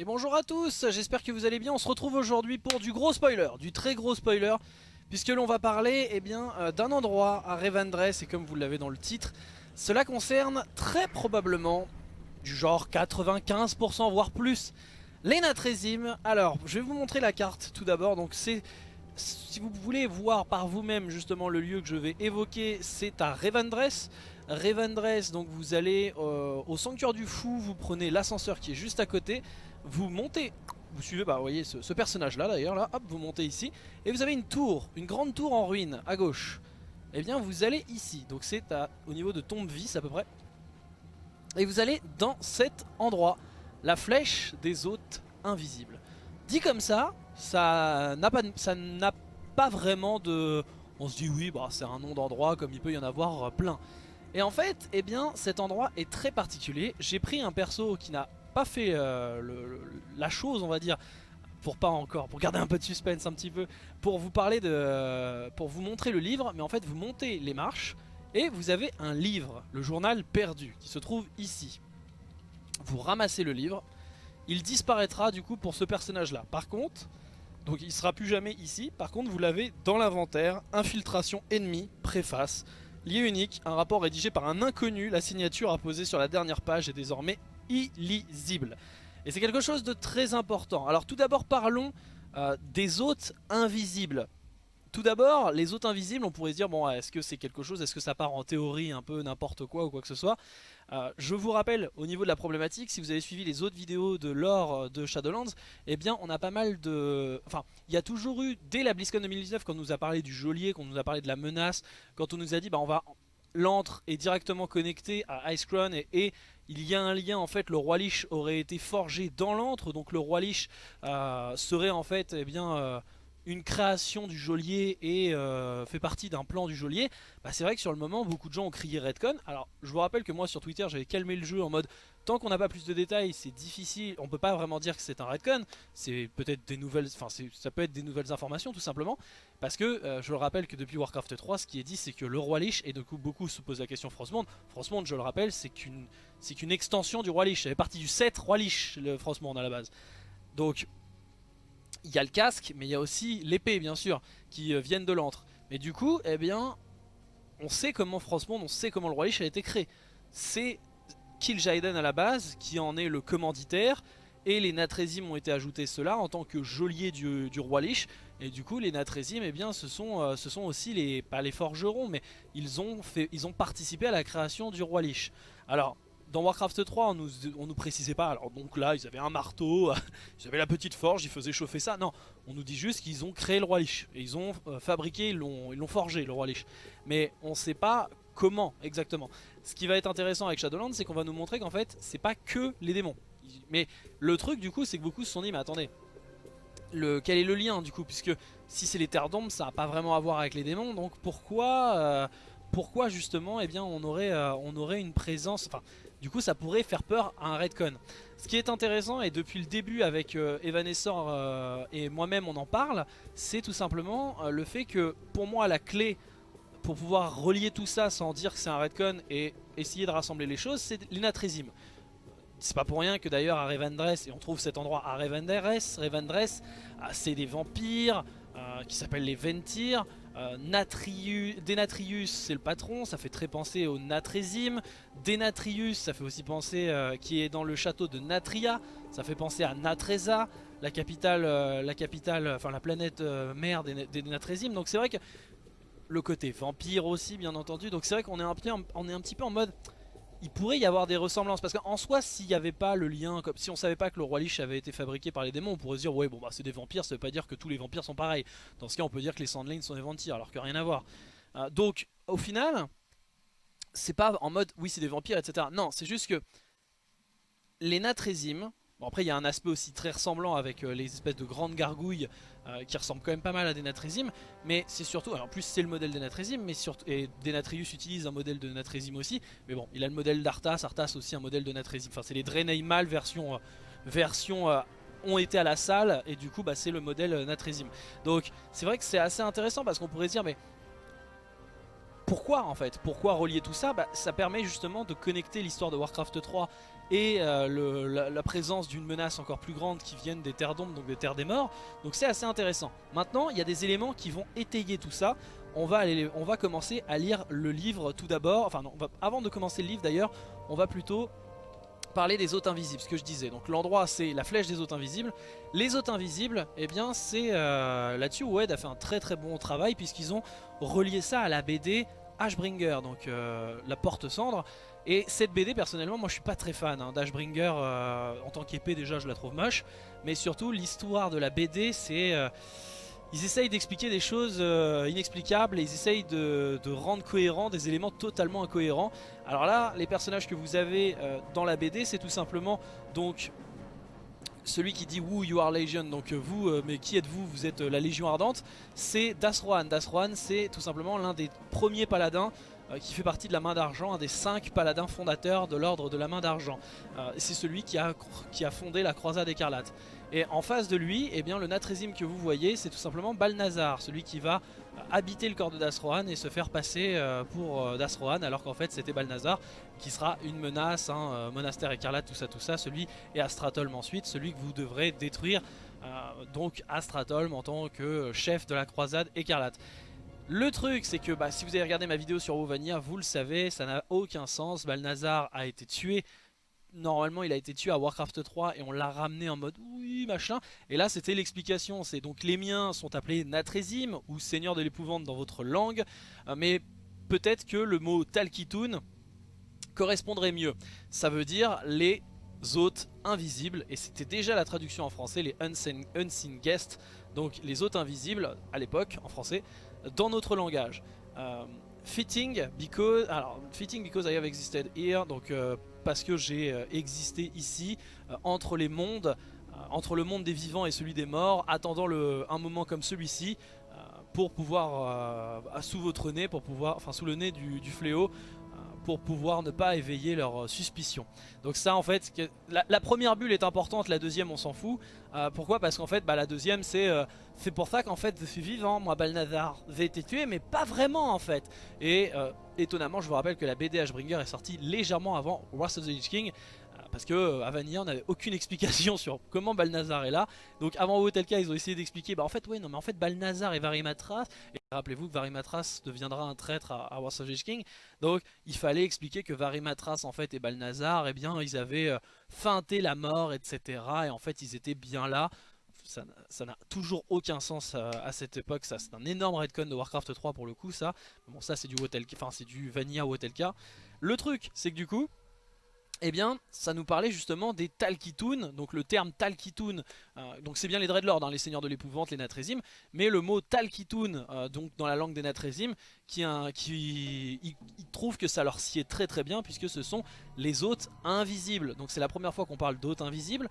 Et bonjour à tous, j'espère que vous allez bien. On se retrouve aujourd'hui pour du gros spoiler, du très gros spoiler, puisque l'on va parler eh bien euh, d'un endroit à Revendreth, et comme vous l'avez dans le titre, cela concerne très probablement du genre 95% voire plus les Natrésimes. Alors, je vais vous montrer la carte tout d'abord. Donc c'est si vous voulez voir par vous-même justement le lieu que je vais évoquer, c'est à Revendreth. Revendreth, donc vous allez euh, au Sanctuaire du Fou, vous prenez l'ascenseur qui est juste à côté, vous montez, vous suivez, bah vous voyez ce, personnage là d'ailleurs, là, hop, vous montez ici, et vous avez une tour, une grande tour en ruine à gauche. Et eh bien vous allez ici, donc c'est au niveau de tombe vis à peu près. Et vous allez dans cet endroit, la flèche des hôtes invisibles. Dit comme ça, ça n'a pas, pas vraiment de... On se dit oui, bah, c'est un nom d'endroit comme il peut y en avoir plein. Et en fait, eh bien, cet endroit est très particulier. J'ai pris un perso qui n'a fait euh, la chose, on va dire, pour pas encore, pour garder un peu de suspense un petit peu, pour vous parler de, pour vous montrer le livre, mais en fait vous montez les marches et vous avez un livre, le journal perdu, qui se trouve ici. Vous ramassez le livre, il disparaîtra du coup pour ce personnage là. Par contre, donc il sera plus jamais ici, par contre vous l'avez dans l'inventaire, infiltration ennemi, préface, lié unique, un rapport rédigé par un inconnu, la signature apposée sur la dernière page est désormais illisible. Et c'est quelque chose de très important. Alors tout d'abord parlons euh, des hôtes invisibles. Tout d'abord, les hôtes invisibles, on pourrait se dire, bon, est-ce que c'est quelque chose, est-ce que ça part en théorie un peu n'importe quoi ou quoi que ce soit? Euh, Je vous rappelle, au niveau de la problématique, si vous avez suivi les autres vidéos de lore euh, de Shadowlands, eh bien, on a pas mal de... Enfin, il y a toujours eu, dès la BlizzCon 2019, quand on nous a parlé du geôlier, quand on nous a parlé de la menace, quand on nous a dit, bah, on va... L'antre est directement connecté à Icecrown et il y a un lien en fait, le roi Lich aurait été forgé dans l'antre, donc le roi Lich euh, serait en fait eh bien, euh, une création du geôlier et euh, fait partie d'un plan du geôlier, bah, c'est vrai que sur le moment beaucoup de gens ont crié Redcon. Alors je vous rappelle que moi sur Twitter j'avais calmé le jeu en mode tant qu'on n'a pas plus de détails c'est difficile, on peut pas vraiment dire que c'est un Redcon, c'est peut-être des nouvelles, enfin ça peut être des nouvelles informations tout simplement, parce que euh, je le rappelle que depuis Warcraft 3 ce qui est dit c'est que le roi Lich, et du coup beaucoup se posent la question Frostmourne, Frostmourne je le rappelle c'est qu'une c'est qu'une extension du roi Lich, ça fait partie du 7 roi Lich le Frostmourne à la base. Donc il y a le casque, mais il y a aussi l'épée bien sûr, qui euh, viennent de l'antre. Mais du coup, eh bien, on sait comment Frostmourne, on sait comment le Roi Lich a été créé. C'est Kil'jaeden à la base, qui en est le commanditaire, et les Natrésim ont été ajoutés cela en tant que geôlier du, Roi Lich. Et du coup, les Natrésim, eh bien, ce sont, euh, ce sont aussi les, pas les forgerons, mais ils ont, fait, ils ont participé à la création du Roi Lich. Alors, dans Warcraft 3 on nous, on nous précisait pas, alors donc là ils avaient un marteau, ils avaient la petite forge, ils faisaient chauffer ça, non, on nous dit juste qu'ils ont créé le roi Lich, et ils ont euh, fabriqué, ils l'ont forgé le roi Lich, mais on sait pas comment exactement. Ce qui va être intéressant avec Shadowlands c'est qu'on va nous montrer qu'en fait c'est pas que les démons, mais le truc du coup c'est que beaucoup se sont dit mais attendez, quel est le lien du coup? Puisque si c'est les terres d'ombre ça n'a pas vraiment à voir avec les démons donc pourquoi euh, pourquoi justement eh bien on aurait, euh, on aurait une présence enfin du coup ça pourrait faire peur à un Redcon. Ce qui est intéressant et depuis le début avec euh, Evanessor euh, et moi-même on en parle, c'est tout simplement euh, le fait que pour moi la clé pour pouvoir relier tout ça sans dire que c'est un Redcon et essayer de rassembler les choses, c'est l'Inatrésim. C'est pas pour rien que d'ailleurs à Revendreth, et on trouve cet endroit à Revendreth, Revendreth ah, c'est des vampires qui s'appellent les Ventir, euh, Natrius, Denatrius c'est le patron, ça fait très penser au Natrésim. Denatrius ça fait aussi penser, euh, qui est dans le château de Natria, ça fait penser à Natreza, la capitale, euh, la capitale, enfin la planète mère des, des. Donc c'est vrai que le côté vampire aussi bien entendu, donc c'est vrai qu'on est un petit peu en mode il pourrait y avoir des ressemblances. Parce qu'en soi s'il n'y avait pas le lien comme si on savait pas que le roi Lich avait été fabriqué par les démons on pourrait se dire ouais bon bah c'est des vampires ça veut pas dire que tous les vampires sont pareils. Dans ce cas on peut dire que les Sandlings sont des vampires alors que rien à voir. Euh, donc au final c'est pas en mode oui c'est des vampires etc non c'est juste que les Natrésim Bon après il y a un aspect aussi très ressemblant avec euh, les espèces de grandes gargouilles euh, qui ressemblent quand même pas mal à des Natrésim mais c'est surtout, en plus c'est le modèle des Natrésim mais surtout, et Denatrius utilise un modèle de Natrésim aussi mais bon il a le modèle d'Arthas, Arthas aussi un modèle de Natrésim, enfin c'est les Draeneimal version, euh, version ont été à la salle et du coup bah, c'est le modèle Natrésim donc c'est vrai que c'est assez intéressant parce qu'on pourrait se dire mais pourquoi en fait? Pourquoi relier tout ça? Bah, Ça permet justement de connecter l'histoire de Warcraft 3 et euh, la, présence d'une menace encore plus grande qui viennent des terres d'ombre, donc des terres des morts. Donc c'est assez intéressant. Maintenant, il y a des éléments qui vont étayer tout ça. On va, aller, on va commencer à lire le livre tout d'abord. Enfin non, avant de commencer le livre d'ailleurs, on va plutôt parler des hôtes invisibles, ce que je disais. Donc l'endroit c'est la flèche des hôtes invisibles. Les hôtes invisibles, eh bien c'est euh, là-dessus où Ed a fait un très très bon travail puisqu'ils ont relié ça à la BD Ashbringer, donc euh, la porte cendre. Et cette BD personnellement moi je suis pas très fan hein, d'Ashbringer euh, en tant qu'épée déjà je la trouve moche. Mais surtout l'histoire de la BD c'est ils essayent d'expliquer des choses euh, inexplicables et ils essayent de, rendre cohérents des éléments totalement incohérents. Alors là, les personnages que vous avez euh, dans la BD, c'est tout simplement donc celui qui dit Who you are Legion, donc euh, vous, mais qui êtes-vous? Vous êtes la Légion Ardente, c'est Dasrohan. Dasrohan, c'est tout simplement l'un des premiers paladins qui fait partie de la main d'argent, un des cinq paladins fondateurs de l'ordre de la main d'argent. c'est celui qui a, fondé la croisade écarlate. Et en face de lui, eh bien, le Natrésim que vous voyez, c'est tout simplement Balnazar, celui qui va euh, habiter le corps de Dasrohan et se faire passer euh, pour euh, Dasrohan, alors qu'en fait c'était Balnazar, qui sera une menace, hein, monastère écarlate, tout ça, tout ça, celui et Astratolm ensuite, celui que vous devrez détruire, donc Astratolm en tant que chef de la croisade écarlate. Le truc c'est que bah, si vous avez regardé ma vidéo sur Wovania, vous le savez, ça n'a aucun sens, Balnazar a été tué normalement il a été tué à Warcraft 3 et on l'a ramené en mode oui machin. Et là c'était l'explication. C'est donc les miens sont appelés Natrésim ou Seigneur de l'épouvante dans votre langue. Euh, mais peut-être que le mot Talkitoon correspondrait mieux. Ça veut dire les hôtes invisibles. Et c'était déjà la traduction en français les unseen, unseen guests. Donc les hôtes invisibles à l'époque en français dans notre langage. Euh, fitting because alors fitting because I have existed here donc euh, parce que j'ai euh, existé ici euh, entre les mondes, euh, entre le monde des vivants et celui des morts, attendant un moment comme celui-ci pour pouvoir, sous votre nez, pour pouvoir, enfin sous le nez du, fléau, pour pouvoir ne pas éveiller leur suspicion. Donc ça en fait, la, première bulle est importante, la deuxième on s'en fout. pourquoi? Parce qu'en fait bah, la deuxième c'est c'est pour ça qu'en fait je suis vivant, moi Balnazar j'ai été tué mais pas vraiment en fait. Et étonnamment, je vous rappelle que la BD Ashbringer est sortie légèrement avant Wrath of the Lich King. Euh, parce que euh, à Vanilla on n'avait aucune explication sur comment Balnazar est là Donc avant Hotelka ils ont essayé d'expliquer Bah en fait ouais non mais en fait Balnazar et Varimatras Et rappelez-vous que Varimatras deviendra un traître à, Wrath of the King Donc il fallait expliquer que Varimatras en fait et Balnazar eh bien ils avaient euh, feinté la mort etc Et en fait ils étaient bien là ça n'a toujours aucun sens à, cette époque, ça c'est un énorme redcon de Warcraft 3 pour le coup ça. Bon ça c'est du enfin c'est du Vanilla Wotelka. Le truc c'est que du coup, eh bien, ça nous parlait justement des Talkitoon, donc le terme Talkitoon, euh, donc c'est bien les Dreadlords, hein, les seigneurs de l'épouvante, les Natrésim, mais le mot Talkitoon, euh, donc dans la langue des Natrésim, qui, qui ils, trouvent que ça leur sied très très bien puisque ce sont les hôtes invisibles. Donc c'est la première fois qu'on parle d'hôtes invisibles,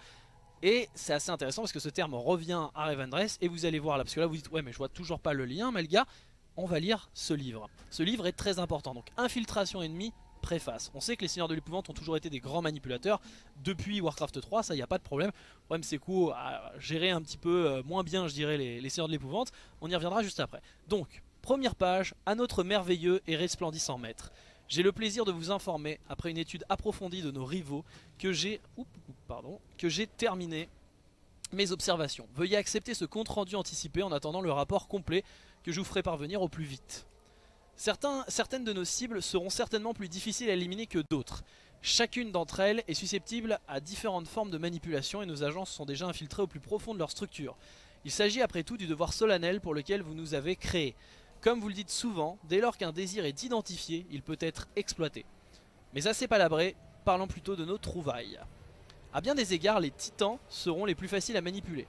et c'est assez intéressant parce que ce terme revient à Revendreth et vous allez voir là, parce que là vous dites ouais mais je vois toujours pas le lien, mais le gars, on va lire ce livre. Ce livre est très important, donc infiltration ennemie, préface. On sait que les seigneurs de l'épouvante ont toujours été des grands manipulateurs depuis Warcraft 3, ça y a pas de problème. Problème c'est quoi à gérer un petit peu euh, moins bien je dirais les seigneurs de l'épouvante, on y reviendra juste après. Donc, première page, à notre merveilleux et resplendissant maître. J'ai le plaisir de vous informer, après une étude approfondie de nos rivaux, que j'ai terminé mes observations. Veuillez accepter ce compte rendu anticipé en attendant le rapport complet que je vous ferai parvenir au plus vite. certaines de nos cibles seront certainement plus difficiles à éliminer que d'autres. Chacune d'entre elles est susceptible à différentes formes de manipulation et nos agents sont déjà infiltrés au plus profond de leur structure. Il s'agit après tout du devoir solennel pour lequel vous nous avez créés. Comme vous le dites souvent, dès lors qu'un désir est identifié, il peut être exploité. Mais assez palabré, parlons plutôt de nos trouvailles. A bien des égards, les titans seront les plus faciles à manipuler.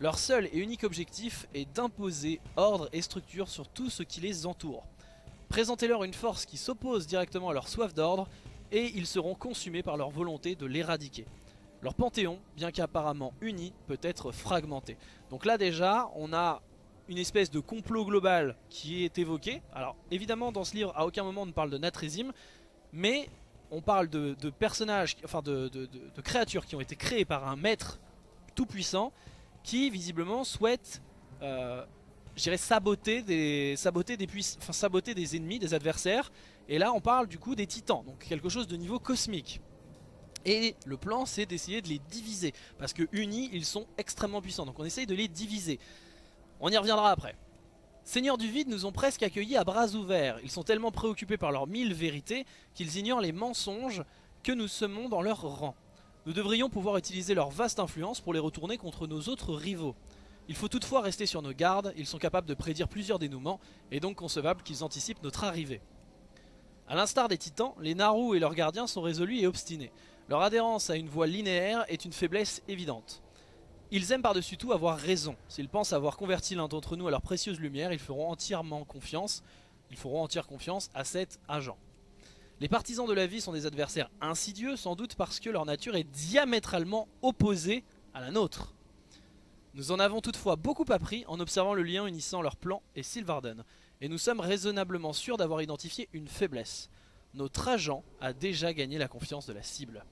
Leur seul et unique objectif est d'imposer ordre et structure sur tout ce qui les entoure. Présentez-leur une force qui s'oppose directement à leur soif d'ordre et ils seront consumés par leur volonté de l'éradiquer. Leur panthéon, bien qu'apparemment uni, peut être fragmenté. Donc là déjà, on a une espèce de complot global qui est évoqué. Alors évidemment dans ce livre à aucun moment on ne parle de Natrésim, mais on parle de, personnages, enfin de, créatures qui ont été créées par un maître tout puissant qui visiblement souhaite euh, je dirais, saboter des, saboter, des enfin, saboter des ennemis, des adversaires. Et là, on parle du coup des titans, donc quelque chose de niveau cosmique. Et le plan, c'est d'essayer de les diviser. Parce que unis, ils sont extrêmement puissants. Donc on essaye de les diviser. On y reviendra après. Seigneurs du vide nous ont presque accueillis à bras ouverts. Ils sont tellement préoccupés par leurs mille vérités qu'ils ignorent les mensonges que nous semons dans leur rang. Nous devrions pouvoir utiliser leur vaste influence pour les retourner contre nos autres rivaux. Il faut toutefois rester sur nos gardes, ils sont capables de prédire plusieurs dénouements et donc concevable qu'ils anticipent notre arrivée. A l'instar des titans, les Naru et leurs gardiens sont résolus et obstinés. Leur adhérence à une voie linéaire est une faiblesse évidente. Ils aiment par-dessus tout avoir raison. S'ils pensent avoir converti l'un d'entre nous à leur précieuse lumière, ils feront entièrement confiance. Ils feront entière confiance à cet agent. Les partisans de la vie sont des adversaires insidieux, sans doute parce que leur nature est diamétralement opposée à la nôtre. Nous en avons toutefois beaucoup appris en observant le lien unissant leur plan et Sylvarden, et nous sommes raisonnablement sûrs d'avoir identifié une faiblesse. Notre agent a déjà gagné la confiance de la cible.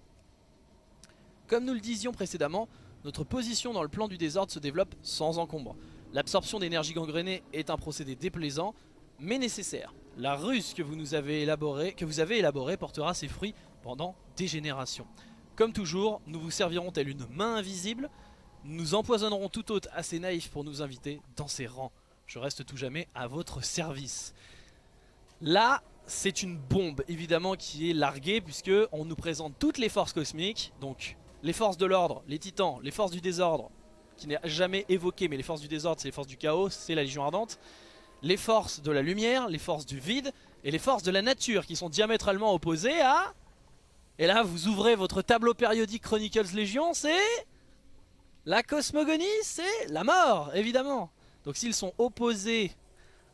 Comme nous le disions précédemment, notre position dans le plan du désordre se développe sans encombre. L'absorption d'énergie gangrénée est un procédé déplaisant, mais nécessaire. La ruse que vous, avez élaborée, portera ses fruits pendant des générations. Comme toujours, nous vous servirons telle une main invisible, nous empoisonnerons tout autre assez naïf pour nous inviter dans ses rangs. Je reste tout jamais à votre service. Là, c'est une bombe évidemment qui est larguée puisque on nous présente toutes les forces cosmiques, donc les forces de l'ordre, les titans, les forces du désordre, qui n'est jamais évoqué, mais les forces du désordre, c'est les forces du chaos, c'est la Légion Ardente, les forces de la lumière, les forces du vide, et les forces de la nature, qui sont diamétralement opposées à... Et là, vous ouvrez votre tableau périodique Chronicles Légion, c'est... La cosmogonie, c'est la mort, évidemment. Donc s'ils sont opposés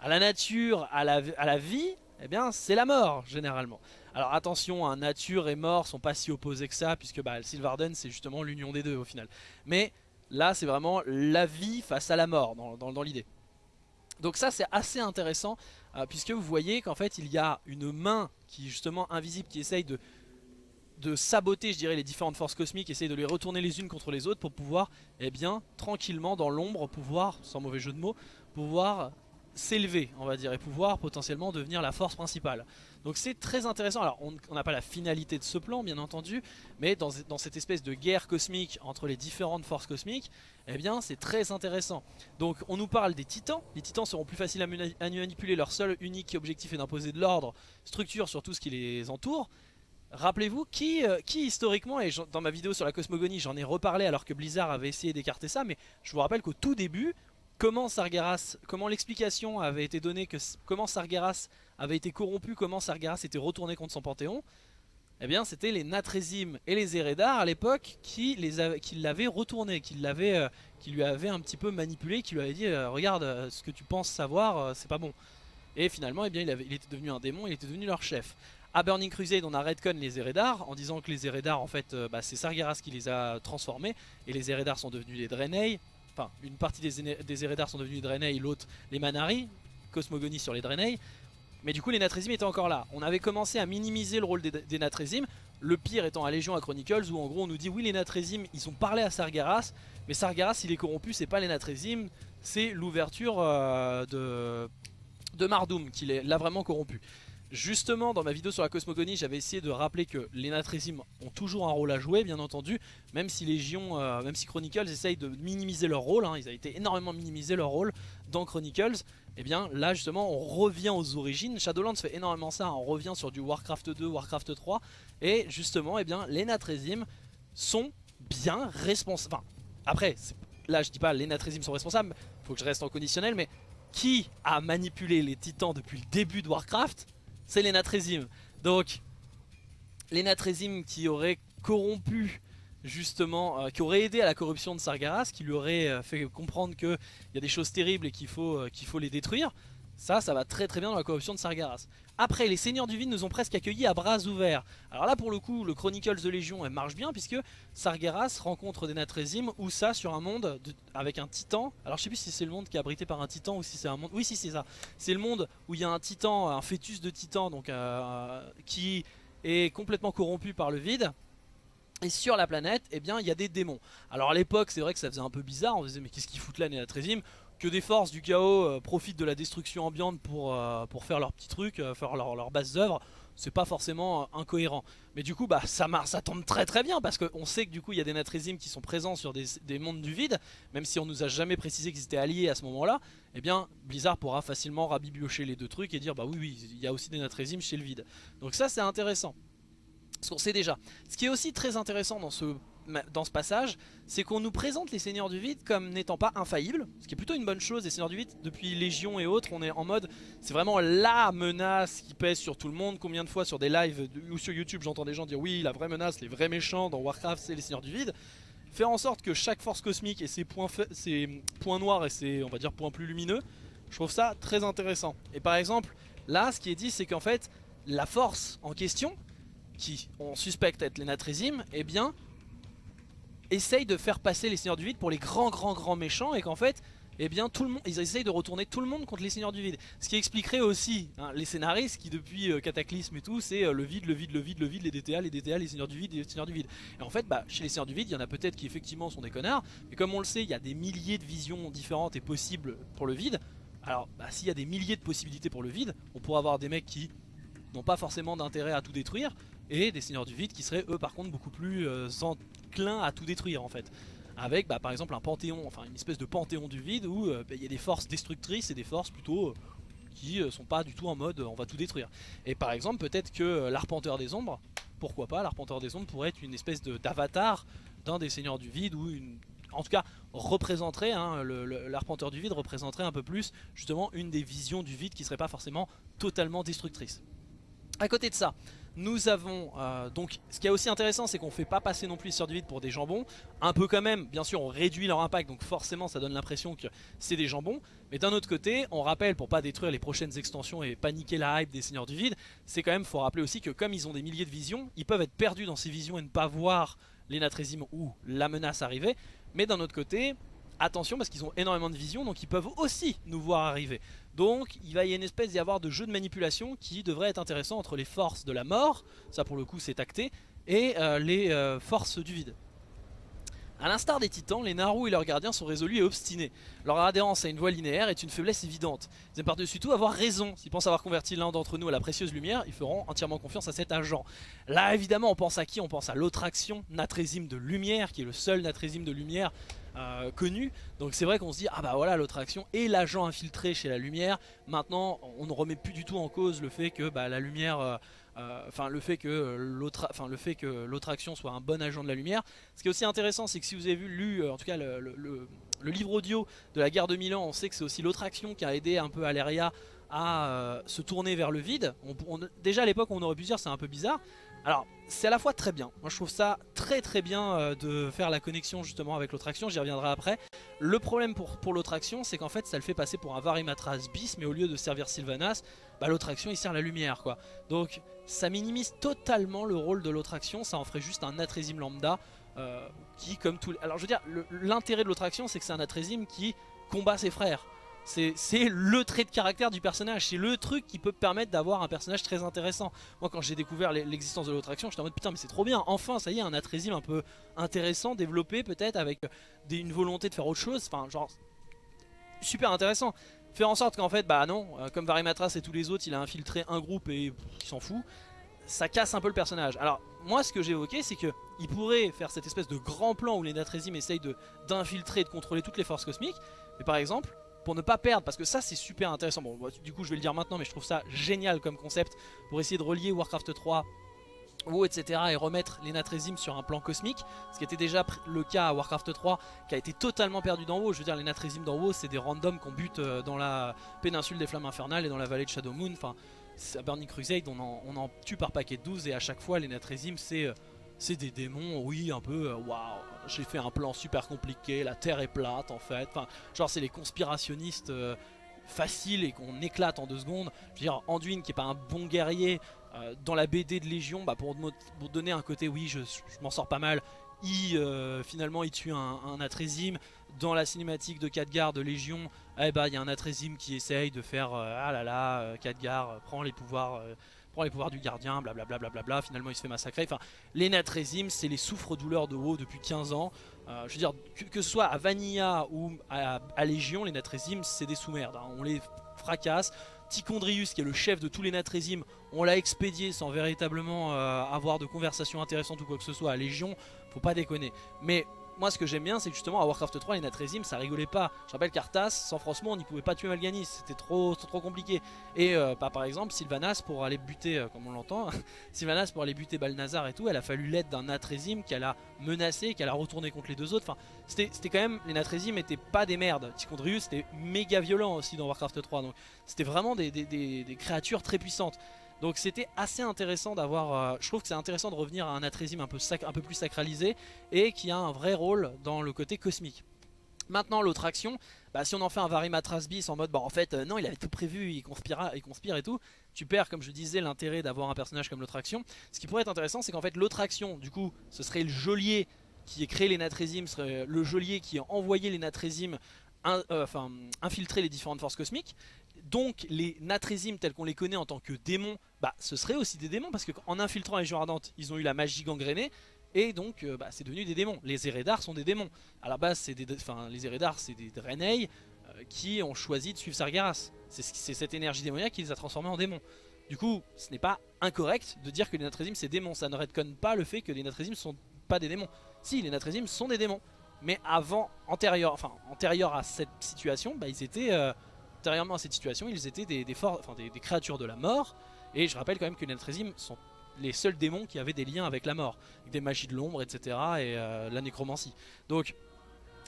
à la nature, à la, à la vie, eh bien c'est la mort, généralement. Alors attention, hein, nature et mort sont pas si opposés que ça, puisque bah, Sylvarden c'est justement l'union des deux au final. Mais là c'est vraiment la vie face à la mort dans, l'idée. Donc ça c'est assez intéressant, euh, puisque vous voyez qu'en fait il y a une main qui est justement invisible, qui essaye de, de saboter je dirais les différentes forces cosmiques, essaye de les retourner les unes contre les autres pour pouvoir, eh bien, tranquillement dans l'ombre, pouvoir, sans mauvais jeu de mots, pouvoir s'élever on va dire et pouvoir potentiellement devenir la force principale. Donc c'est très intéressant, alors on n'a pas la finalité de ce plan bien entendu, mais dans, cette espèce de guerre cosmique entre les différentes forces cosmiques, eh bien c'est très intéressant. Donc on nous parle des titans, les titans seront plus faciles à, manipuler, leur seul unique objectif est d'imposer de l'ordre, structure sur tout ce qui les entoure. Rappelez-vous qui, euh, historiquement, et dans ma vidéo sur la cosmogonie j'en ai reparlé alors que Blizzard avait essayé d'écarter ça, mais je vous rappelle qu'au tout début, comment Sargeras, comment l'explication avait été donnée que comment Sargeras avait été corrompu, comment Sargeras était retourné contre son panthéon, eh bien c'était les Natrésim et les Eredar à l'époque qui l'avaient retourné, qui, euh, qui lui avaient un petit peu manipulé, qui lui avaient dit euh, regarde euh, ce que tu penses savoir c'est pas bon. Et finalement eh bien, il, était devenu un démon, il était devenu leur chef. À Burning Crusade on a redcon les Eredar en disant que les Eredar en fait bah, c'est Sargeras qui les a transformés et les Eredar sont devenus les Draenei. Enfin une partie des, des sont devenus les Draenei, l'autre les Manari, Cosmogonie sur les Draenei. Mais du coup les Natrésim étaient encore là. On avait commencé à minimiser le rôle des, des Le pire étant à Légion à Chronicles où en gros on nous dit oui les Natrésim ils ont parlé à Sargeras. Mais Sargeras il est corrompu c'est pas les Natrésim c'est l'ouverture euh, de, Mardoum qui l'a vraiment corrompu. Justement, dans ma vidéo sur la cosmogonie, j'avais essayé de rappeler que les Natrésim ont toujours un rôle à jouer, bien entendu, même si Légion, euh, même si Chronicles essayent de minimiser leur rôle, hein, ils ont été énormément minimisé leur rôle dans Chronicles, et eh bien là justement on revient aux origines, Shadowlands fait énormément ça, on revient sur du Warcraft 2, Warcraft 3, et justement eh bien, les Natrésim sont bien responsables, enfin après, là je dis pas les Natrésim sont responsables, faut que je reste en conditionnel, mais qui a manipulé les titans depuis le début de Warcraft? C'est les Natrésim. Donc, les Natrésim qui auraient corrompu justement, euh, qui auraient aidé à la corruption de Sargeras, qui lui auraient euh, fait comprendre qu'il y a des choses terribles et qu'il faut, euh, qu'il faut les détruire. Ça, ça va très très bien dans la corruption de Sargeras. Après, les seigneurs du vide nous ont presque accueillis à bras ouverts. Alors là, pour le coup, le Chronicles de Légion elle marche bien puisque Sargeras rencontre des Natrésim ou ça sur un monde avec un titan. Alors je sais plus si c'est le monde qui est abrité par un titan ou si c'est un monde... Oui, si c'est ça. C'est le monde où il y a un titan, un fœtus de titan donc qui est complètement corrompu par le vide. Et sur la planète, eh bien, il y a des démons. Alors à l'époque, c'est vrai que ça faisait un peu bizarre. On disait, mais qu'est-ce qu'ils foutent là, les Natrésim que des forces du chaos profitent de la destruction ambiante pour, pour faire leurs petits trucs, faire leurs leur bases œuvres, c'est pas forcément incohérent. Mais du coup, bah, ça, ça tombe très très bien parce qu'on sait que du coup, il y a des Natrésimes qui sont présents sur des, mondes du vide, même si on nous a jamais précisé qu'ils étaient alliés à ce moment-là. Eh bien, Blizzard pourra facilement rabibiocher les deux trucs et dire bah oui, oui, il y a aussi des Natrésimes chez le vide. Donc ça, c'est intéressant. Ce qu'on sait déjà. Ce qui est aussi très intéressant dans ce passage, c'est qu'on nous présente les Seigneurs du Vide comme n'étant pas infaillibles, ce qui est plutôt une bonne chose. Les Seigneurs du Vide, depuis Légion et autres, on est en mode, c'est vraiment la menace qui pèse sur tout le monde. Combien de fois sur des lives ou sur YouTube, j'entends des gens dire oui, la vraie menace, les vrais méchants dans Warcraft, c'est les Seigneurs du Vide. Faire en sorte que chaque force cosmique ait ses points, ses points noirs et ses, on va dire, points plus lumineux, je trouve ça très intéressant. Et par exemple, là, ce qui est dit, c'est qu'en fait, la force en question, qui on suspecte être les Natrésimes, eh bien, essayent de faire passer les Seigneurs du Vide pour les grands grands grands méchants et qu'en fait eh bien tout le monde, ils essayent de retourner tout le monde contre les Seigneurs du Vide. Ce qui expliquerait aussi hein, les scénaristes qui depuis euh, Cataclysme et tout, c'est euh, le vide, le vide, le vide, le vide, les DTA, les DTA, les Seigneurs du Vide, les Seigneurs du Vide. Et en fait, bah, chez les Seigneurs du Vide, il y en a peut-être qui effectivement sont des connards, mais comme on le sait, il y a des milliers de visions différentes et possibles pour le vide. Alors, bah, s'il y a des milliers de possibilités pour le vide, on pourrait avoir des mecs qui n'ont pas forcément d'intérêt à tout détruire, et des seigneurs du vide qui seraient eux par contre beaucoup plus euh, enclins à tout détruire en fait. Avec bah, par exemple un panthéon, enfin une espèce de panthéon du vide où euh, bah, il y a des forces destructrices et des forces plutôt euh, qui sont pas du tout en mode on va tout détruire. Et par exemple peut-être que l'arpenteur des ombres, pourquoi pas, l'arpenteur des ombres pourrait être une espèce d'avatar d'un des seigneurs du vide ou en tout cas représenterait, hein, l'arpenteur du vide représenterait un peu plus justement une des visions du vide qui serait pas forcément totalement destructrice. À côté de ça, nous avons euh, donc ce qui est aussi intéressant c'est qu'on fait pas passer non plus les sœurs du vide pour des jambons. Un peu quand même, bien sûr on réduit leur impact donc forcément ça donne l'impression que c'est des jambons. Mais d'un autre côté on rappelle pour pas détruire les prochaines extensions et paniquer la hype des seigneurs du vide C'est quand même faut rappeler aussi que comme ils ont des milliers de visions Ils peuvent être perdus dans ces visions et ne pas voir les natrésimes ou la menace arriver. Mais d'un autre côté attention parce qu'ils ont énormément de visions donc ils peuvent aussi nous voir arriver donc il va y avoir une espèce d'y avoir de jeu de manipulation qui devrait être intéressant entre les forces de la mort, ça pour le coup c'est acté, et euh, les euh, forces du vide. A l'instar des titans, les Naru et leurs gardiens sont résolus et obstinés. Leur adhérence à une voie linéaire est une faiblesse évidente. Ils aiment par-dessus tout avoir raison. S'ils pensent avoir converti l'un d'entre nous à la précieuse lumière, ils feront entièrement confiance à cet agent. Là évidemment on pense à qui? On pense à l'autre action, Natrésime de lumière, qui est le seul Natrésime de lumière euh, connu. Donc c'est vrai qu'on se dit, ah bah voilà l'autre action et l'agent infiltré chez la lumière. Maintenant, on ne remet plus du tout en cause le fait que bah, la lumière... Euh, euh, enfin le fait que l'autre action soit un bon agent de la lumière ce qui est aussi intéressant c'est que si vous avez vu lu en tout cas le, livre audio de la guerre de Milan on sait que c'est aussi l'autre action qui a aidé un peu Aleria à se tourner vers le vide déjà à l'époque on aurait pu dire c'est un peu bizarre alors c'est à la fois très bien, moi je trouve ça très très bien euh, de faire la connexion justement avec l'autre action, j'y reviendrai après. Le problème pour, pour l'autre action c'est qu'en fait ça le fait passer pour un Varimatras bis mais au lieu de servir Sylvanas, bah, l'autre action il sert la lumière quoi. Donc ça minimise totalement le rôle de l'autre action, ça en ferait juste un Atrésime lambda euh, qui comme tout... Alors je veux dire, l'intérêt de l'autre action c'est que c'est un Atrésime qui combat ses frères. C'est le trait de caractère du personnage, c'est le truc qui peut permettre d'avoir un personnage très intéressant. Moi quand j'ai découvert l'existence de l'autre action, j'étais en mode putain mais c'est trop bien, enfin ça y est un Atrésime un peu intéressant, développé peut-être avec une volonté de faire autre chose, enfin genre super intéressant. Faire en sorte qu'en fait bah non, euh, comme Varimatras et tous les autres il a infiltré un groupe et il s'en fout, ça casse un peu le personnage. Alors moi ce que j'ai évoqué c'est que il pourrait faire cette espèce de grand plan où les Natrésimes essayent d'infiltrer et de contrôler toutes les forces cosmiques, mais par exemple pour ne pas perdre, parce que ça c'est super intéressant, bon du coup je vais le dire maintenant mais je trouve ça génial comme concept pour essayer de relier Warcraft 3 ou etc et remettre les Natrésimes sur un plan cosmique ce qui était déjà le cas à Warcraft 3 qui a été totalement perdu d'en haut. Je veux dire les Natrésimes d'en haut c'est des randoms qu'on bute euh, dans la péninsule des flammes infernales et dans la vallée de Shadow Moon. Enfin à Burning Crusade on en, tue par paquet de 12 et à chaque fois les Natrésimes c'est euh, c'est des démons, oui, un peu, euh, waouh, j'ai fait un plan super compliqué, la Terre est plate en fait. Enfin, genre c'est les conspirationnistes euh, faciles et qu'on éclate en deux secondes. Je veux dire, Anduin qui est pas un bon guerrier, euh, dans la BD de Légion, bah, pour, donner un côté, oui, je, m'en sors pas mal, il, finalement il tue un, un Atrésime. Dans la cinématique de Khadgar de Légion, eh bah, il y a un Atrésime qui essaye de faire, ah là là, Khadgar prend les pouvoirs prend les pouvoirs du gardien, blablabla, bla bla bla finalement il se fait massacrer. Enfin, les Natrésimes, c'est les souffres-douleurs de WoW depuis 15 ans. Euh, je veux dire, que, ce soit à Vanilla ou à, Légion, les Natrésimes, c'est des sous-merdes. Hein. On les fracasse. Tichondrius, qui est le chef de tous les Natrésimes, on l'a expédié sans véritablement euh, avoir de conversation intéressante ou quoi que ce soit à Légion. Faut pas déconner. Mais moi ce que j'aime bien c'est justement à Warcraft 3 les Natrésim ça rigolait pas. Je rappelle qu'Arthas sans Frostmourne on n'y pouvait pas tuer Malganis, c'était trop, compliqué. Et euh, bah, par exemple Sylvanas pour aller buter, euh, comme on l'entend, Sylvanas pour aller buter Balnazar et tout, elle a fallu l'aide d'un Natrésim qu'elle a menacé, qu'elle a retourné contre les deux autres. Enfin c'était quand même, les Natrésim étaient pas des merdes. Tichondrius c'était méga violent aussi dans Warcraft 3 donc c'était vraiment des créatures très puissantes. Donc c'était assez intéressant d'avoir, euh, je trouve que c'est intéressant de revenir à un Atrésime un peu, plus sacralisé et qui a un vrai rôle dans le côté cosmique. Maintenant l'autre action, bah, si on en fait un Varimatras bis en mode bah en fait euh, non il avait tout prévu, il, conspira, il conspire et tout, tu perds comme je disais l'intérêt d'avoir un personnage comme l'autre action. Ce qui pourrait être intéressant c'est qu'en fait l'autre action du coup ce serait le geôlier qui ait créé les Natrésimes, serait le geôlier qui a envoyé les Natrésimes euh, enfin, infiltrer les différentes forces cosmiques donc les Natrésimes tels qu'on les connaît en tant que démons, bah ce serait aussi des démons parce qu'en infiltrant les Légion Ardente, ils ont eu la magie gangrénée et donc euh, bah, c'est devenu des démons. Les Eredar sont des démons. À la base, c'est des, enfin les Eredar c'est des Draenei euh, qui ont choisi de suivre Sargeras. C'est cette énergie démoniaque qui les a transformés en démons. Du coup, ce n'est pas incorrect de dire que les Natrésimes c'est démons. Ça ne redconne pas le fait que les Natrésimes sont pas des démons. Si, les Natrésimes sont des démons. Mais avant, antérieur, enfin, antérieur à cette situation, bah, ils étaient euh, Antérieurement à cette situation, ils étaient des, créatures de la mort. Et je rappelle quand même que les Natrésimes sont les seuls démons qui avaient des liens avec la mort. Des magies de l'ombre, etc. Et euh, la nécromancie. Donc,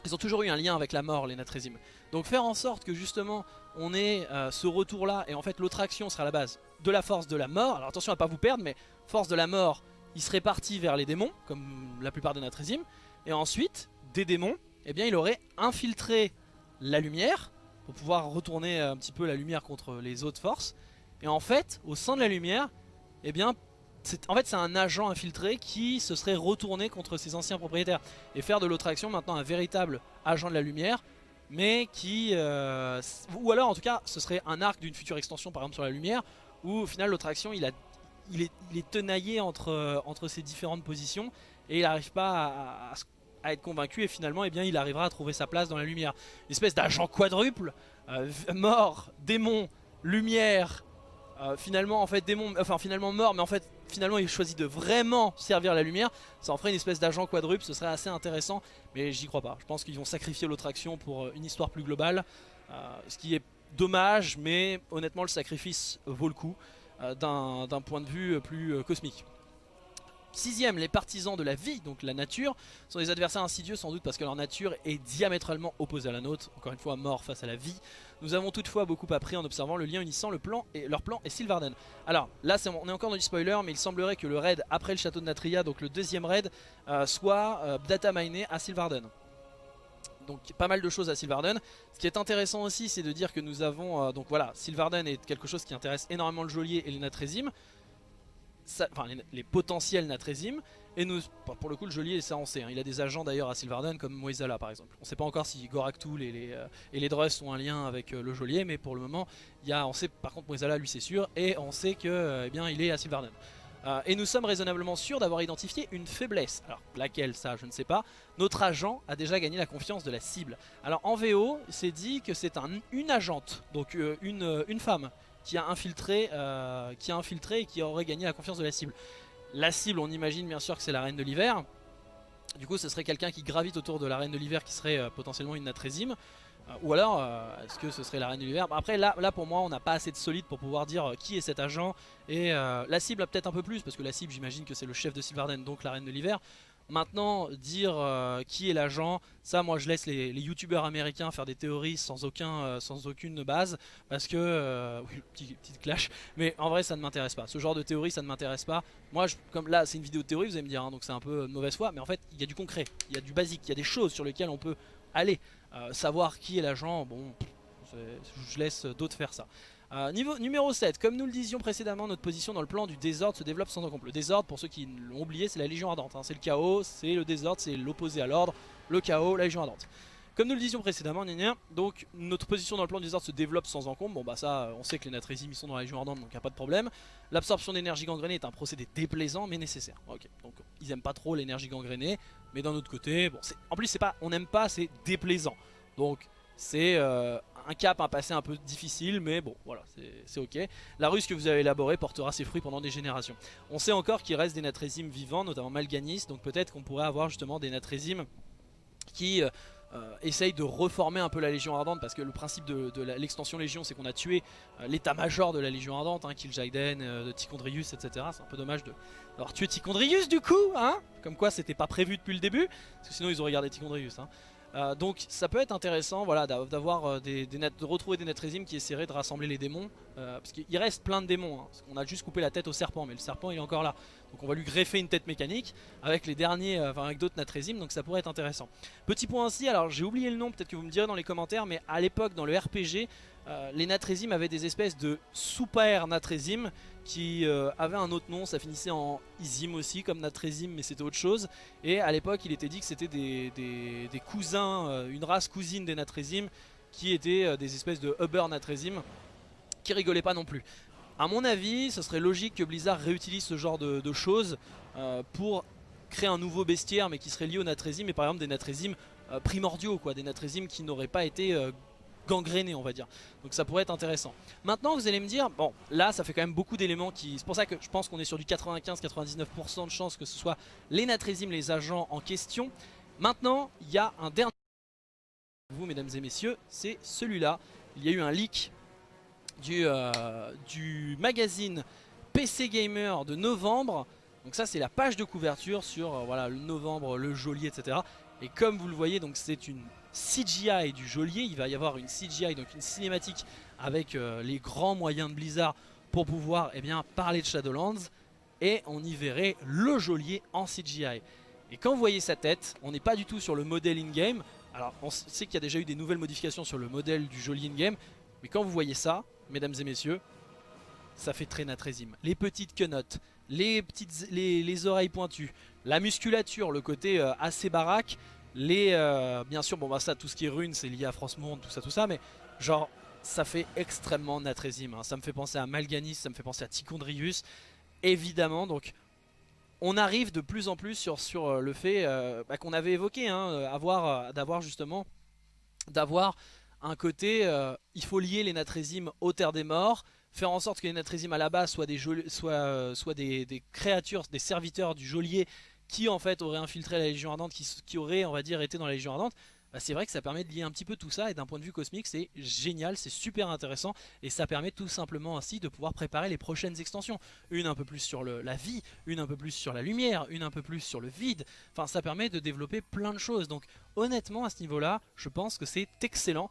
ils ont toujours eu un lien avec la mort, les Natrésimes. Donc faire en sorte que justement, on ait euh, ce retour-là. Et en fait, l'autre action sera la base de la force de la mort. Alors attention à pas vous perdre, mais force de la mort, il serait parti vers les démons, comme la plupart des Natrésimes. Et ensuite, des démons, eh bien, il aurait infiltré la lumière pour pouvoir retourner un petit peu la lumière contre les autres forces. Et en fait, au sein de la lumière, eh bien, en fait c'est un agent infiltré qui se serait retourné contre ses anciens propriétaires. Et faire de l'autre action maintenant un véritable agent de la lumière, mais qui... Euh, ou alors en tout cas, ce serait un arc d'une future extension par exemple sur la lumière, où au final l'autre action il, a, il, est, il est tenaillé entre, entre ces différentes positions, et il n'arrive pas à, à être convaincu et finalement eh bien, il arrivera à trouver sa place dans la lumière. Une espèce d'agent quadruple, euh, mort, démon, lumière, euh, finalement en fait démon, enfin finalement mort mais en fait finalement il choisit de vraiment servir la lumière. Ça en ferait une espèce d'agent quadruple, ce serait assez intéressant mais j'y crois pas. Je pense qu'ils vont sacrifier l'autre action pour euh, une histoire plus globale, ce qui est dommage mais honnêtement le sacrifice vaut le coup d'un point de vue plus cosmique. Sixième, les partisans de la vie, donc la nature, sont des adversaires insidieux sans doute parce que leur nature est diamétralement opposée à la nôtre, encore une fois mort face à la vie. Nous avons toutefois beaucoup appris en observant le lien unissant le plan et leur plan et Sylvarden. Alors là on est encore dans du spoiler mais il semblerait que le raid après le château de Natria, donc le deuxième raid, euh, soit euh, data miné à Sylvarden. Donc pas mal de choses à Sylvarden. Ce qui est intéressant aussi c'est de dire que nous avons, euh, donc voilà, Sylvarden est quelque chose qui intéresse énormément le geôlier et les Enfin, les, potentiels Natrésim. Et nous, pour le coup, le geôlier, ça on sait. Il a des agents d'ailleurs à Sylvarden comme Moisala par exemple. On ne sait pas encore si Goraktul et les, euh, les ont un lien avec euh, le geôlier, mais pour le moment, y a, on sait par contre Moisala, lui c'est sûr, et on sait que euh, eh bien, il est à Sylvarden. et nous sommes raisonnablement sûrs d'avoir identifié une faiblesse. Alors laquelle ça je ne sais pas. Notre agent a déjà gagné la confiance de la cible. Alors en VO c'est dit que c'est un, une agente, donc une, une femme qui a infiltré, euh, qui a infiltré et qui aurait gagné la confiance de la cible. La cible, on imagine bien sûr que c'est la reine de l'hiver. Du coup, ce serait quelqu'un qui gravite autour de la reine de l'hiver qui serait euh, potentiellement une natrésime. Euh, ou alors, est-ce que ce serait la reine de l'hiver? Après, là, pour moi, on n'a pas assez de solide pour pouvoir dire qui est cet agent. Et la cible peut-être un peu plus, parce que la cible, j'imagine que c'est le chef de Sylvarden, donc la reine de l'hiver. Maintenant, dire euh, qui est l'agent, ça moi je laisse les, youtubeurs américains faire des théories sans, euh, sans aucune base, parce que, euh, oui, petit, petite clash, mais en vrai ça ne m'intéresse pas, ce genre de théorie ça ne m'intéresse pas. Moi, comme là c'est une vidéo de théorie, vous allez me dire, hein, donc c'est un peu de mauvaise foi, mais en fait il y a du concret, il y a du basique, il y a des choses sur lesquelles on peut aller. savoir qui est l'agent, bon, je laisse d'autres faire ça. Euh, niveau numéro 7, comme nous le disions précédemment, notre position dans le plan du désordre se développe sans encombre. Le désordre, pour ceux qui l'ont oublié, c'est la Légion Ardente. Hein. C'est le chaos, c'est le désordre, c'est l'opposé à l'ordre. Le chaos, la Légion Ardente. Comme nous le disions précédemment, donc notre position dans le plan du désordre se développe sans encombre. Bon bah ça, on sait que les Natrésim ils sont dans la Légion Ardente donc il a pas de problème. L'absorption d'énergie gangrénée est un procédé déplaisant mais nécessaire. Ok, donc ils aiment pas trop l'énergie gangrénée, mais d'un autre côté, bon, en plus c'est pas, on n'aime pas, c'est déplaisant. Donc c'est euh, un cap, un passé un peu difficile, mais bon, voilà, c'est ok. La ruse que vous avez élaborée portera ses fruits pendant des générations. On sait encore qu'il reste des natrésimes vivants, notamment Malganis, donc peut-être qu'on pourrait avoir justement des natrésimes qui euh, euh, essayent de reformer un peu la Légion Ardente, parce que le principe de, l'extension Légion, c'est qu'on a tué l'état-major de la Légion Ardente, hein, Kil'jaeden, etc. C'est un peu dommage d'avoir tué Tichondrius du coup, hein? Comme quoi c'était pas prévu depuis le début, parce que sinon ils auraient gardé Tichondrius, hein euh, donc ça peut être intéressant voilà, d'avoir euh, des, de retrouver des Netrésimes qui essaieraient de rassembler les démons. Euh, parce qu'il reste plein de démons. Hein. On a juste coupé la tête au serpent, mais le serpent il est encore là. Donc on va lui greffer une tête mécanique avec les derniers, enfin avec d'autres Natrésimes, donc ça pourrait être intéressant. Petit point ainsi, alors j'ai oublié le nom, peut-être que vous me direz dans les commentaires, mais à l'époque dans le RPG, les Natrésimes avaient des espèces de super Natrésimes qui euh, avait un autre nom, ça finissait en Izim aussi comme Natrésim mais c'était autre chose et à l'époque il était dit que c'était des, cousins, euh, une race cousine des Natrésim qui étaient euh, des espèces de Uber Natrésim qui rigolaient pas non plus. A mon avis ce serait logique que Blizzard réutilise ce genre de, choses pour créer un nouveau bestiaire mais qui serait lié aux Natrésim mais par exemple des Natrésim primordiaux quoi, des Natrésim qui n'auraient pas été gangréné on va dire. Donc ça pourrait être intéressant. Maintenant vous allez me dire bon là ça fait quand même beaucoup d'éléments qui c'est pour ça que je pense qu'on est sur du 95-99% de chance que ce soit les natrésimes les agents en question. Maintenant il y a un dernier. Vous mesdames et messieurs c'est celui là il y a eu un leak du, euh, du magazine PC Gamer de novembre donc ça c'est la page de couverture sur euh, voilà le novembre, le geôlier etc et comme vous le voyez donc c'est une CGI du geôlier. Il va y avoir une CGI, donc une cinématique avec euh, les grands moyens de Blizzard pour pouvoir eh bien, parler de Shadowlands. Et on y verrait le geôlier en CGI. Et quand vous voyez sa tête, on n'est pas du tout sur le modèle in-game. Alors on sait qu'il y a déjà eu des nouvelles modifications sur le modèle du geôlier in-game. Mais quand vous voyez ça, mesdames et messieurs, ça fait très natrésime. Les petites quenottes, les, petites, les, oreilles pointues, la musculature, le côté euh, assez baraque, les, euh, bien sûr, bon bah ça, tout ce qui est rune, c'est lié à France Monde, tout ça, tout ça, mais genre, ça fait extrêmement natrésime. Hein. Ça me fait penser à Malganis, ça me fait penser à Tichondrius, évidemment. Donc, on arrive de plus en plus sur, sur euh, le fait bah, qu'on avait évoqué, hein, d'avoir justement, d'avoir un côté, il faut lier les natrésimes aux terres des morts, faire en sorte que les natrésimes à la base soient des, soient des, créatures, des serviteurs du geôlier qui en fait aurait infiltré la Légion Ardente, qui, qui aurait on va dire été dans la Légion Ardente, bah, c'est vrai que ça permet de lier un petit peu tout ça et d'un point de vue cosmique c'est génial, c'est super intéressant et ça permet tout simplement ainsi de pouvoir préparer les prochaines extensions. Une un peu plus sur la vie, une un peu plus sur la lumière, une un peu plus sur le vide, enfin ça permet de développer plein de choses donc honnêtement à ce niveau là je pense que c'est excellent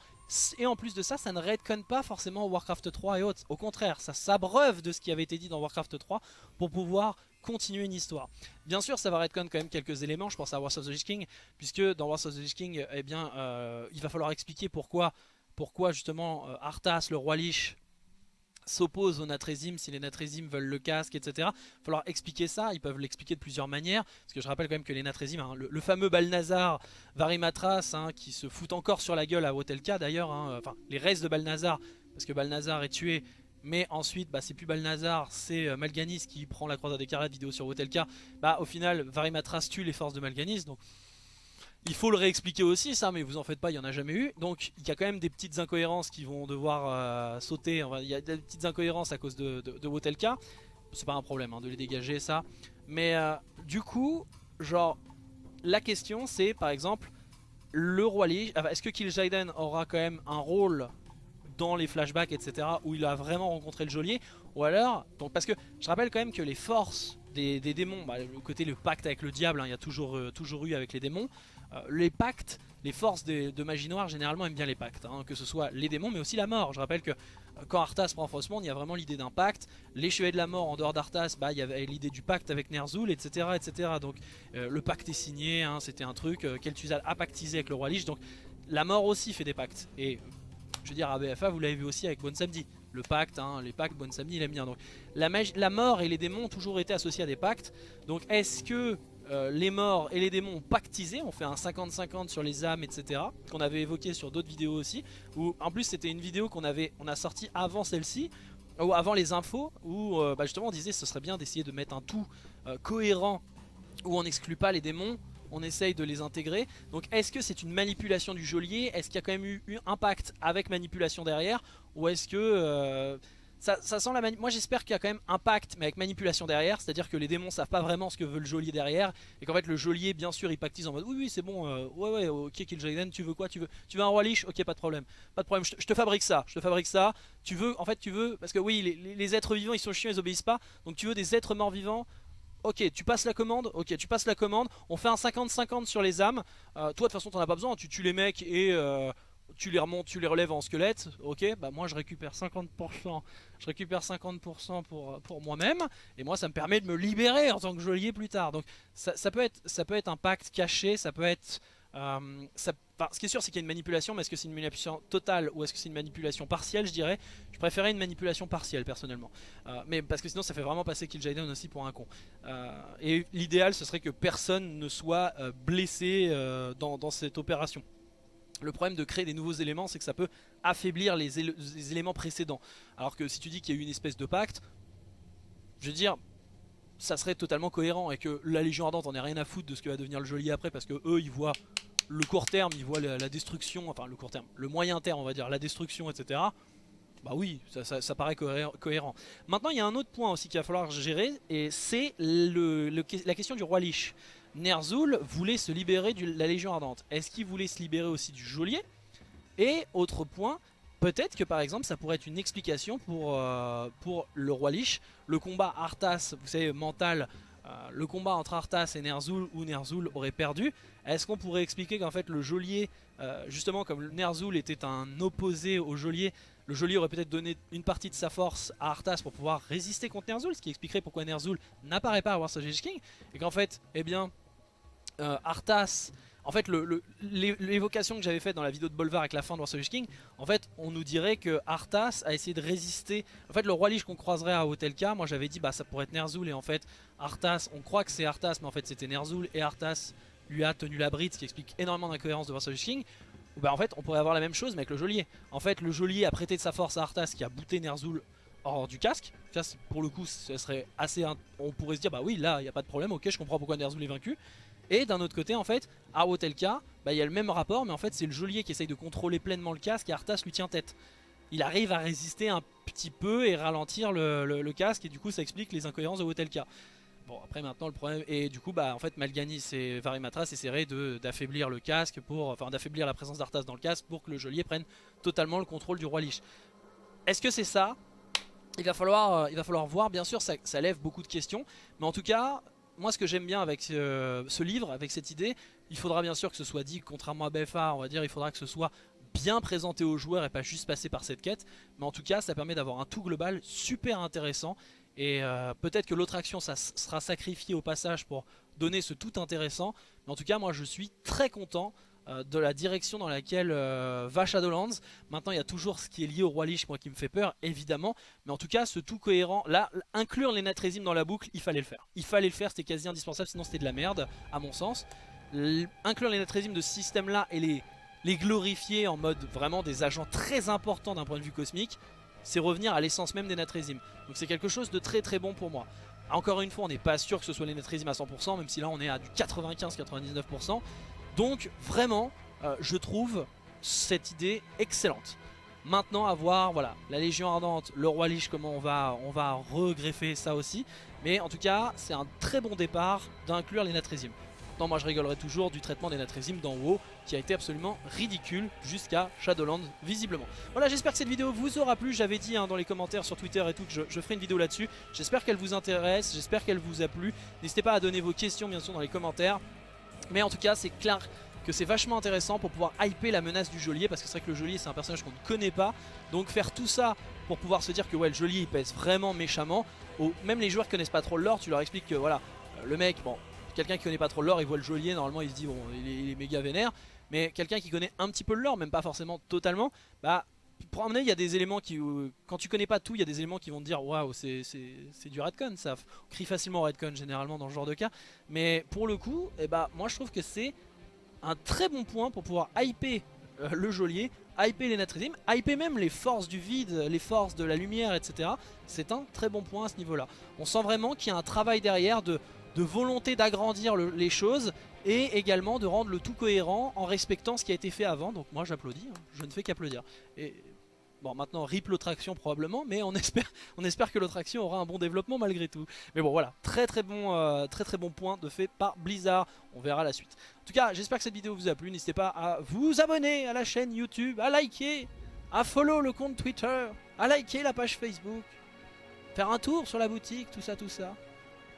et en plus de ça, ça ne redconne pas forcément Warcraft 3 et autres. Au contraire, ça s'abreuve de ce qui avait été dit dans Warcraft 3 pour pouvoir continuer une histoire. Bien sûr, ça va redcon quand même quelques éléments, je pense à Wars of the Lich King, puisque dans Wars of the Lich King, eh bien, euh, il va falloir expliquer pourquoi, pourquoi justement euh, Arthas, le roi Lich, s'oppose aux Natrésim, si les Natrésim veulent le casque, etc. Il va falloir expliquer ça, ils peuvent l'expliquer de plusieurs manières, parce que je rappelle quand même que les Natrésim, hein, le, fameux Balnazar Varimatras, hein, qui se fout encore sur la gueule à Wotelka d'ailleurs, hein, enfin les restes de Balnazar, parce que Balnazar est tué mais ensuite bah, c'est plus Balnazar, c'est euh, Malganis qui prend la croisade des carrettes vidéo sur Wotelka, bah au final Varimatras tue les forces de Malganis, donc il faut le réexpliquer aussi ça, mais vous en faites pas, il n'y en a jamais eu, donc il y a quand même des petites incohérences qui vont devoir euh, sauter, il y a des petites incohérences à cause de, de, Wotelka, c'est pas un problème hein, de les dégager ça, mais euh, du coup, genre, la question c'est par exemple, le roi Lich, est-ce que Kil'jaeden aura quand même un rôle dans les flashbacks, etc. où il a vraiment rencontré le geôlier. Ou alors, donc parce que je rappelle quand même que les forces des, démons, bah, le côté le pacte avec le diable, hein, il y a toujours, euh, toujours eu avec les démons. Euh, les pactes, les forces de magie noire généralement aiment bien les pactes, hein, que ce soit les démons mais aussi la mort. Je rappelle que euh, quand Arthas prend Frostmourne, il y a vraiment l'idée d'un pacte. Les chevaliers de la mort en dehors d'Arthas, bah, il y avait l'idée du pacte avec Ner'zhul, etc. etc. Donc le pacte est signé, hein, c'était un truc, Kel'Thuzad a pactisé avec le roi Lich, donc la mort aussi fait des pactes. Et je veux dire, à BFA, vous l'avez vu aussi avec Bon Samedi. Le pacte, hein, les pactes, Bon Samedi, il aime bien. Donc, la, mort et les démons ont toujours été associés à des pactes. Donc, est-ce que euh, les morts et les démons ont pactisé, on fait un 50-50 sur les âmes, etc. Qu'on avait évoqué sur d'autres vidéos aussi. Où, en plus, c'était une vidéo qu'on avait, on a sorti avant celle-ci, ou avant les infos, où euh, bah, justement on disait ce serait bien d'essayer de mettre un tout euh, cohérent, où on n'exclut pas les démons, on essaye de les intégrer. Donc est-ce que c'est une manipulation du geôlier? Est-ce qu'il y a quand même eu, impact avec manipulation derrière? Ou est-ce que ça, sent la Moi j'espère qu'il y a quand même impact mais avec manipulation derrière. C'est à dire que les démons savent pas vraiment ce que veut le geôlier derrière. Et qu'en fait le geôlier bien sûr il pactise en mode Oui oui c'est bon euh, ouais ouais ok Kill Jaden tu veux quoi? Tu veux, tu veux un roi liche? Ok pas de problème. Pas de problème. Je te, fabrique ça. Je te fabrique ça. Tu veux en fait tu veux Parce que oui les, êtres vivants ils sont chiants ils obéissent pas. Donc tu veux des êtres morts vivants? Ok, tu passes la commande, ok, tu passes la commande, on fait un 50-50 sur les âmes. Euh, toi, de toute façon, t'en as pas besoin, tu tues les mecs et euh, tu les remontes, tu les relèves en squelette, ok, bah moi je récupère 50%, je récupère 50% pour, pour moi-même, et moi ça me permet de me libérer en tant que geôlier plus tard. Donc ça, peut, être, ça peut être un pacte caché, ça peut être... Euh, ça, ce qui est sûr c'est qu'il y a une manipulation, mais est-ce que c'est une manipulation totale ou est-ce que c'est une manipulation partielle, je dirais? Je préférais une manipulation partielle personnellement. Euh, mais parce que sinon ça fait vraiment passer Kill Jaden aussi pour un con. Euh, et l'idéal ce serait que personne ne soit blessé dans, dans cette opération. Le problème de créer des nouveaux éléments, c'est que ça peut affaiblir les, éléments précédents. Alors que si tu dis qu'il y a eu une espèce de pacte, je veux dire, ça serait totalement cohérent et que la Légion Ardente en ait rien à foutre de ce que va devenir le geôlier après parce que eux ils voient le court terme, ils voient la, destruction, enfin le court terme, le moyen terme on va dire, la destruction etc. Bah oui, ça, paraît cohérent. Maintenant il y a un autre point aussi qu'il va falloir gérer et c'est la question du roi Lich. Ner'zhul voulait se libérer de la Légion Ardente. Est-ce qu'il voulait se libérer aussi du geôlier? Et autre point, peut-être que par exemple ça pourrait être une explication pour, euh, pour le roi Lich. Le combat Arthas, vous savez, mental, le combat entre Arthas et Ner'zhul où Ner'zhul aurait perdu. Est-ce qu'on pourrait expliquer qu'en fait le geôlier, euh, justement comme Ner'zhul était un opposé au geôlier, le geôlier aurait peut-être donné une partie de sa force à Arthas pour pouvoir résister contre Ner'zhul, ce qui expliquerait pourquoi Ner'zhul n'apparaît pas à War King, et qu'en fait, eh bien, euh, Arthas, en fait l'évocation que j'avais faite dans la vidéo de Bolvar avec la fin de War King, en fait on nous dirait que Arthas a essayé de résister, en fait le roi Lich qu'on croiserait à Hotelka, moi j'avais dit bah ça pourrait être Ner'zhul et en fait Arthas, on croit que c'est Arthas mais en fait c'était Ner'zhul et Arthas lui a tenu la bride, ce qui explique énormément d'incohérence de War King. Bah en fait on pourrait avoir la même chose mais avec le geôlier. En fait le geôlier a prêté de sa force à Arthas qui a bouté Ner'zhul hors du casque. Pour le coup, ce serait assez. On pourrait se dire, bah oui, là, il n'y a pas de problème, ok, je comprends pourquoi Ner'zhul est vaincu. Et d'un autre côté en fait à Wotelka bah, il y a le même rapport mais en fait c'est le geôlier qui essaye de contrôler pleinement le casque et Arthas lui tient tête. Il arrive à résister un petit peu et ralentir le, casque et du coup ça explique les incohérences de Wotelka. Bon après maintenant le problème et du coup bah en fait Malganis et Varimatras essaieraient d'affaiblir le casque pour enfin d'affaiblir la présence d'Arthas dans le casque pour que le geôlier prenne totalement le contrôle du roi Lich. Est-ce que c'est ça? Il va, falloir, euh, il va falloir voir, bien sûr ça, ça lève beaucoup de questions, mais en tout cas moi ce que j'aime bien avec euh, ce livre, avec cette idée, il faudra bien sûr que ce soit dit, contrairement à BFA, on va dire, il faudra que ce soit bien présenté aux joueurs et pas juste passer par cette quête. Mais en tout cas, ça permet d'avoir un tout global super intéressant. Et euh, peut-être que l'autre action ça sera sacrifiée au passage pour donner ce tout intéressant. Mais en tout cas, moi je suis très content euh, de la direction dans laquelle euh, va Shadowlands. Maintenant il y a toujours ce qui est lié au Roi Lich moi qui me fait peur évidemment. Mais en tout cas ce tout cohérent, là inclure les Natrésim dans la boucle il fallait le faire. Il fallait le faire c'était quasi indispensable sinon c'était de la merde à mon sens. Inclure les Natrésim de ce système là et les, glorifier en mode vraiment des agents très importants d'un point de vue cosmique. C'est revenir à l'essence même des Natrésim. Donc c'est quelque chose de très très bon pour moi. Encore une fois on n'est pas sûr que ce soit les Natrésim à 100% même si là on est à du 95-99%. Donc vraiment, euh, je trouve cette idée excellente. Maintenant à voir, voilà, la Légion Ardente, le Roi Lich, comment on va, on va regreffer ça aussi. Mais en tout cas, c'est un très bon départ d'inclure les Natrésimes. Non, moi je rigolerai toujours du traitement des Natrésimes d'en haut qui a été absolument ridicule jusqu'à Shadowlands visiblement. Voilà j'espère que cette vidéo vous aura plu, j'avais dit hein, dans les commentaires sur Twitter et tout que je, ferai une vidéo là-dessus. J'espère qu'elle vous intéresse, j'espère qu'elle vous a plu. N'hésitez pas à donner vos questions bien sûr dans les commentaires. Mais en tout cas c'est clair que c'est vachement intéressant pour pouvoir hyper la menace du geôlier parce que c'est vrai que le geôlier c'est un personnage qu'on ne connaît pas donc faire tout ça pour pouvoir se dire que ouais le geôlier il pèse vraiment méchamment même les joueurs qui connaissent pas trop le lore tu leur expliques que voilà le mec bon quelqu'un qui connaît pas trop le lore il voit le geôlier normalement il se dit bon il est, méga vénère mais quelqu'un qui connaît un petit peu le lore même pas forcément totalement bah pour amener, il y a des éléments qui, euh, quand tu connais pas tout, il y a des éléments qui vont te dire waouh, c'est du redcon, ça on crie facilement redcon généralement dans ce genre de cas. Mais pour le coup, eh bah, moi je trouve que c'est un très bon point pour pouvoir hyper euh, le geôlier, hyper les Natrizim, hyper même les forces du vide, les forces de la lumière, etc. C'est un très bon point à ce niveau-là. On sent vraiment qu'il y a un travail derrière de, de volonté d'agrandir les choses et également de rendre le tout cohérent en respectant ce qui a été fait avant. Donc moi j'applaudis, hein. je ne fais qu'applaudir. Et Bon maintenant rip l'autre action probablement mais on espère, on espère que l'autre action aura un bon développement malgré tout. Mais bon voilà, très très bon, euh, très très bon point de fait par Blizzard, on verra la suite. En tout cas j'espère que cette vidéo vous a plu, n'hésitez pas à vous abonner à la chaîne YouTube, à liker, à follow le compte Twitter, à liker la page Facebook, faire un tour sur la boutique, tout ça tout ça.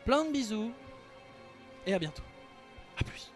Plein de bisous et à bientôt. A plus.